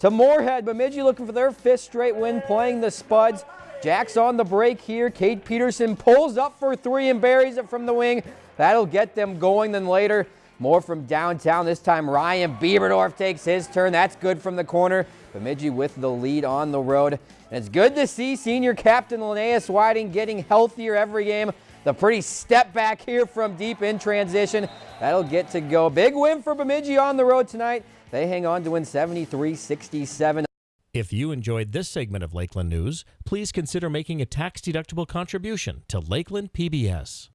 to Moorhead. Bemidji looking for their fifth straight win, playing the Spuds. Jack's on the break here. Kate Peterson pulls up for three and buries it from the wing. That'll get them going. Then later, more from downtown. This time, Ryan Bieberdorf takes his turn. That's good from the corner. Bemidji with the lead on the road. And it's good to see senior captain Linnaeus Whiting getting healthier every game. The pretty step back here from deep in transition. That'll get to go. Big win for Bemidji on the road tonight. They hang on to win 73-67. If you enjoyed this segment of Lakeland News, please consider making a tax-deductible contribution to Lakeland PBS.